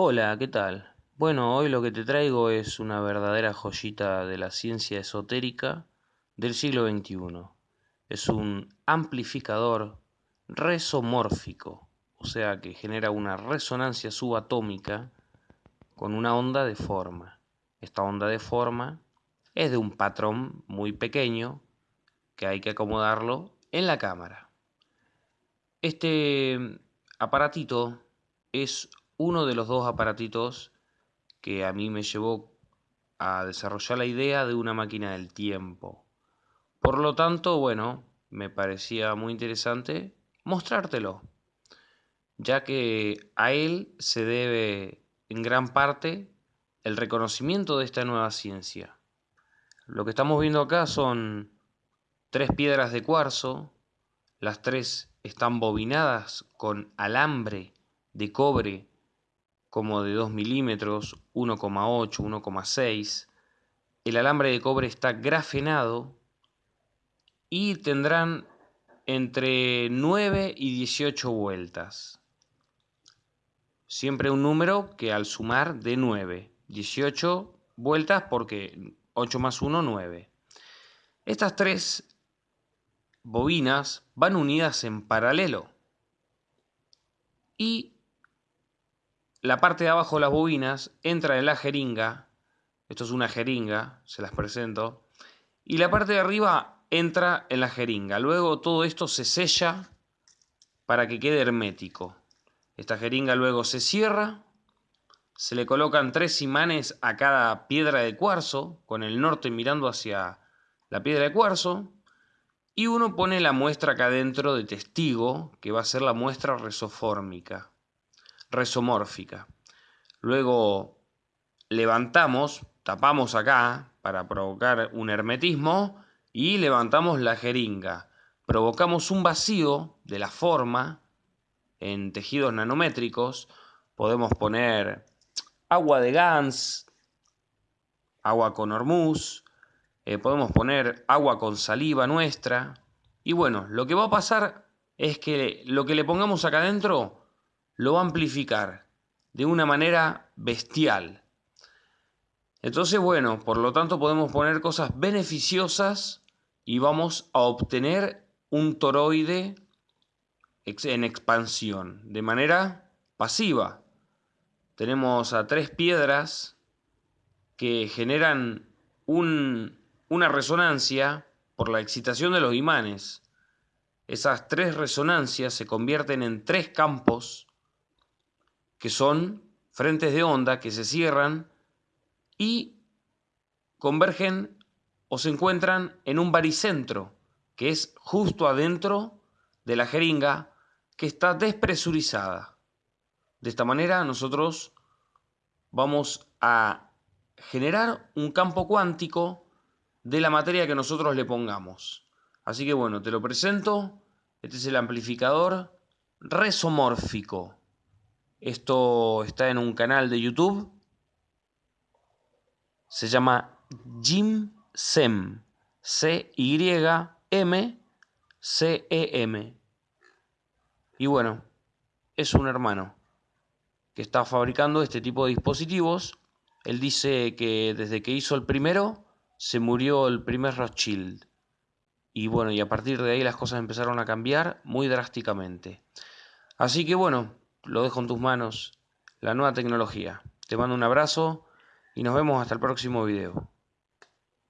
Hola, ¿qué tal? Bueno, hoy lo que te traigo es una verdadera joyita de la ciencia esotérica del siglo XXI. Es un amplificador resomórfico, o sea que genera una resonancia subatómica con una onda de forma. Esta onda de forma es de un patrón muy pequeño que hay que acomodarlo en la cámara. Este aparatito es uno de los dos aparatitos que a mí me llevó a desarrollar la idea de una máquina del tiempo. Por lo tanto, bueno, me parecía muy interesante mostrártelo, ya que a él se debe en gran parte el reconocimiento de esta nueva ciencia. Lo que estamos viendo acá son tres piedras de cuarzo, las tres están bobinadas con alambre de cobre como de 2 milímetros, 1,8, 1,6. El alambre de cobre está grafenado y tendrán entre 9 y 18 vueltas. Siempre un número que al sumar de 9. 18 vueltas porque 8 más 1, 9. Estas tres bobinas van unidas en paralelo y la parte de abajo de las bobinas entra en la jeringa, esto es una jeringa, se las presento, y la parte de arriba entra en la jeringa. Luego todo esto se sella para que quede hermético. Esta jeringa luego se cierra, se le colocan tres imanes a cada piedra de cuarzo, con el norte mirando hacia la piedra de cuarzo, y uno pone la muestra acá dentro de testigo, que va a ser la muestra resofórmica resomórfica. Luego levantamos, tapamos acá para provocar un hermetismo y levantamos la jeringa. Provocamos un vacío de la forma en tejidos nanométricos. Podemos poner agua de Gans, agua con hormuz, eh, podemos poner agua con saliva nuestra. Y bueno, lo que va a pasar es que lo que le pongamos acá adentro lo va a amplificar de una manera bestial. Entonces, bueno, por lo tanto podemos poner cosas beneficiosas y vamos a obtener un toroide en expansión, de manera pasiva. Tenemos a tres piedras que generan una resonancia por la excitación de los imanes. Esas tres resonancias se convierten en tres campos que son frentes de onda que se cierran y convergen o se encuentran en un baricentro, que es justo adentro de la jeringa que está despresurizada. De esta manera nosotros vamos a generar un campo cuántico de la materia que nosotros le pongamos. Así que bueno, te lo presento. Este es el amplificador resomórfico. Esto está en un canal de YouTube. Se llama Jim Sem. C-Y-M-C-E-M. Y bueno, es un hermano que está fabricando este tipo de dispositivos. Él dice que desde que hizo el primero, se murió el primer Rothschild. Y bueno, y a partir de ahí las cosas empezaron a cambiar muy drásticamente. Así que bueno, lo dejo en tus manos, la nueva tecnología. Te mando un abrazo y nos vemos hasta el próximo video.